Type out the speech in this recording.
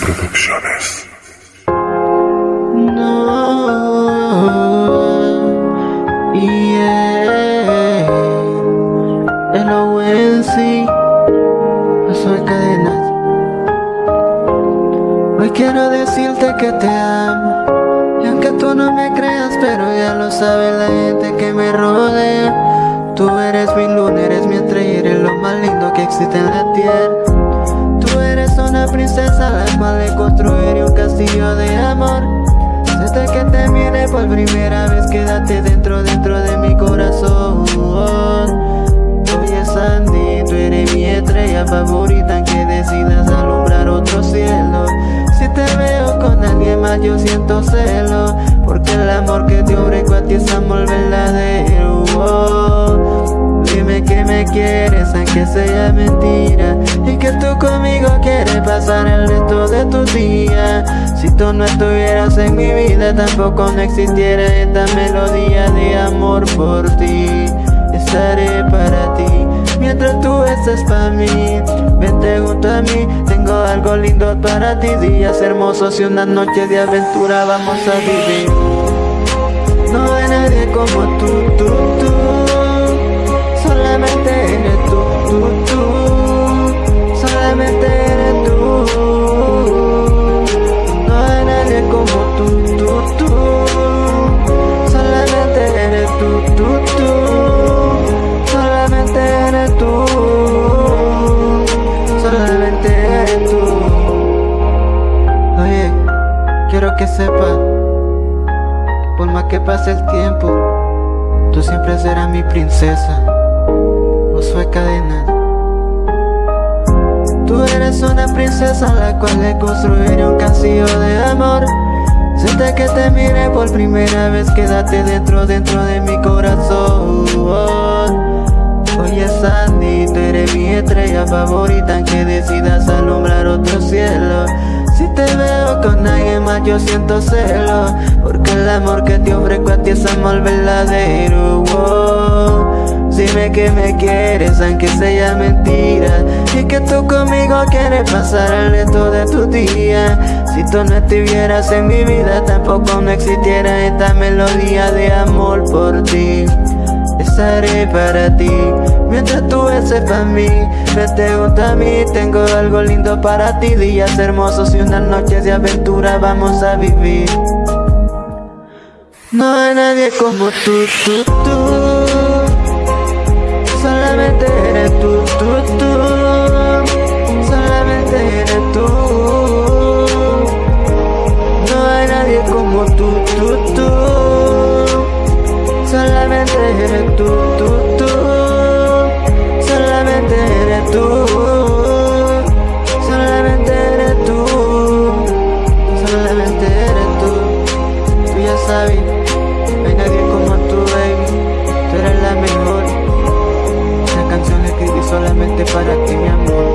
Producciones. No, yeah, el soy cadenas. Hoy quiero decirte que te amo, y aunque tú no me creas, pero ya lo sabe la gente que me rodea. Tú eres mi luna, eres mi estrella, eres lo más lindo que existe en la tierra una princesa cual le construiré un castillo de amor. Desde que te mire por primera vez quédate dentro, dentro de mi corazón. Oye Sandy, tú eres mi estrella favorita que decidas alumbrar otro cielo. Si te veo con alguien más yo siento celo Porque el amor que te ofrezco a ti es amor quieres aunque sea mentira. Y que tú conmigo quieres pasar el resto de tu día Si tú no estuvieras en mi vida tampoco no existiera esta melodía de amor por ti. Estaré para ti mientras tú estés para mí. Vente junto a mí, tengo algo lindo para ti. Días hermosos y una noche de aventura vamos a vivir. No hay nadie como tú, tú, tú Quiero que sepas, por más que pase el tiempo, tú siempre serás mi princesa. soy Cadena. Tú eres una princesa a la cual le construiré un castillo de amor. Siente que te mire por primera vez, quédate dentro, dentro de mi corazón. Oye Sandy, tú eres mi estrella favorita yo siento celo Porque el amor que te ofrezco a ti es amor verdadero Dime que me quieres aunque sea mentira. Y que tú conmigo quieres pasar el resto de tu día. Si tú no estuvieras en mi vida tampoco no existiera esta melodía de amor por ti Estaré para ti. Mientras tú estés para mí Vete junto a mí, tengo algo lindo para ti. Días hermosos y unas noches de aventura vamos a vivir. No hay nadie como tú, tú, tú. Solamente eres tú, tú, tú. Solamente eres tú. No hay nadie como tú, tú, tú eres tú, tú, tú. Solamente eres tú. Solamente eres tú. Solamente eres tú. Tú ya sabes No hay nadie como tú, baby. Tú eres la mejor. Esta canción la escribí solamente para ti, mi amor